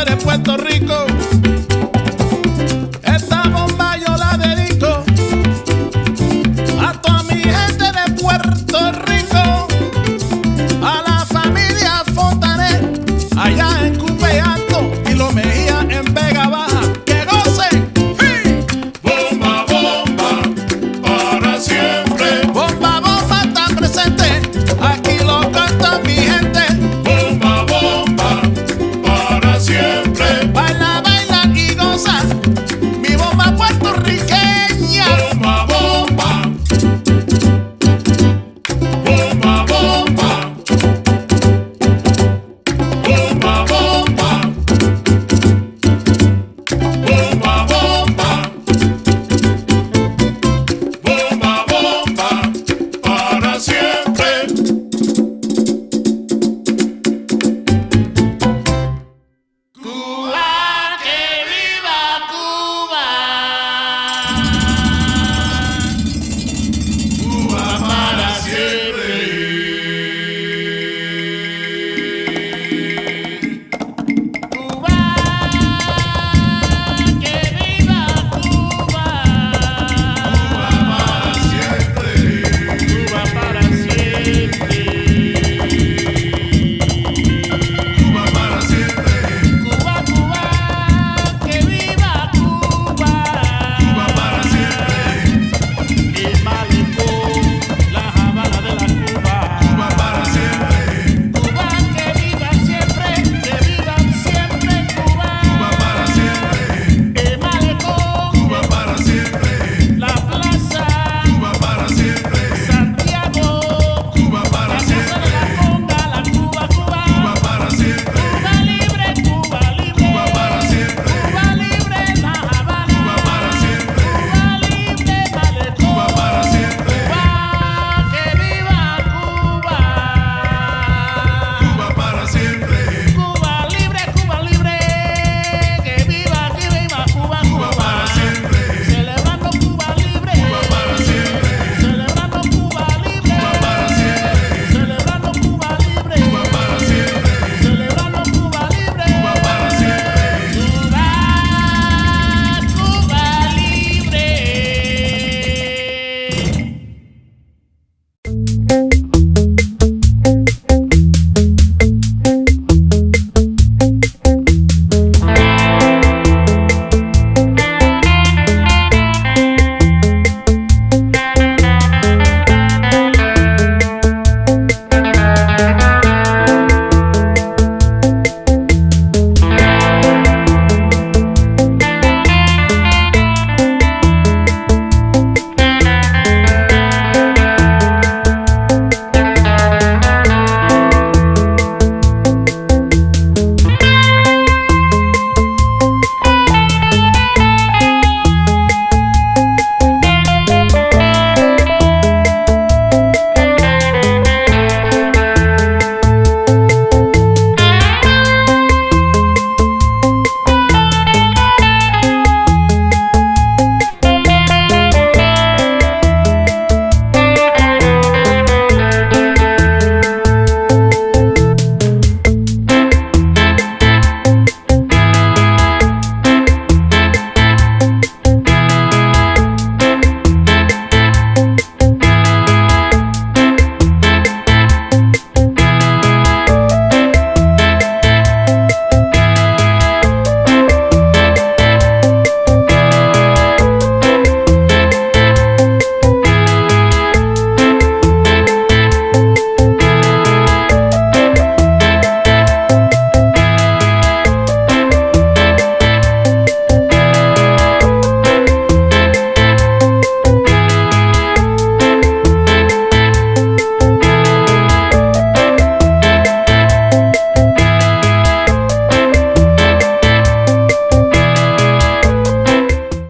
eres Puerto Rico.